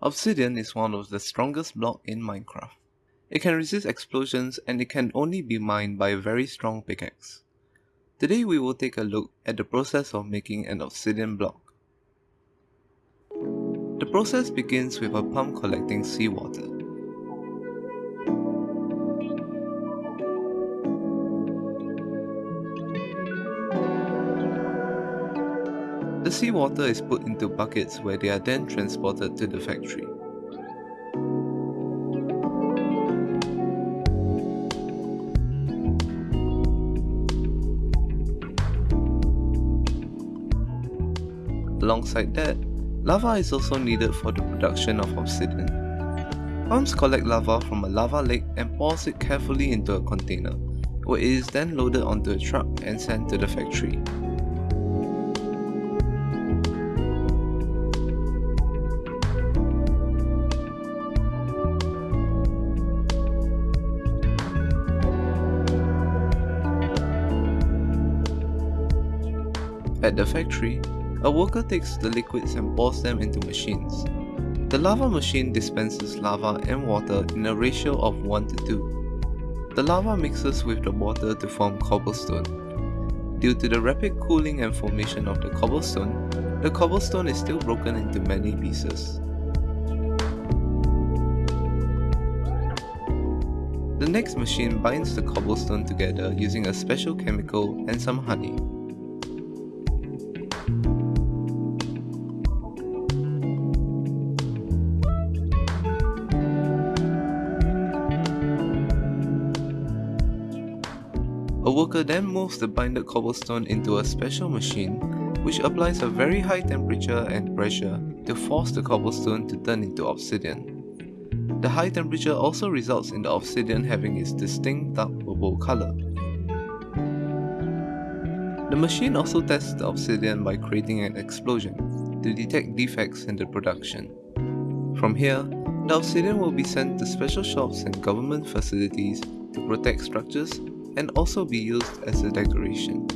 Obsidian is one of the strongest block in Minecraft. It can resist explosions and it can only be mined by a very strong pickaxe. Today we will take a look at the process of making an obsidian block. The process begins with a pump collecting seawater. The seawater is put into buckets where they are then transported to the factory. Alongside that, lava is also needed for the production of obsidian. Pumps collect lava from a lava lake and pours it carefully into a container, where it is then loaded onto a truck and sent to the factory. At the factory, a worker takes the liquids and pours them into machines. The lava machine dispenses lava and water in a ratio of 1 to 2. The lava mixes with the water to form cobblestone. Due to the rapid cooling and formation of the cobblestone, the cobblestone is still broken into many pieces. The next machine binds the cobblestone together using a special chemical and some honey. A worker then moves the binded cobblestone into a special machine which applies a very high temperature and pressure to force the cobblestone to turn into obsidian. The high temperature also results in the obsidian having its distinct dark purple color. The machine also tests the obsidian by creating an explosion to detect defects in the production. From here, the obsidian will be sent to special shops and government facilities to protect structures and also be used as a decoration.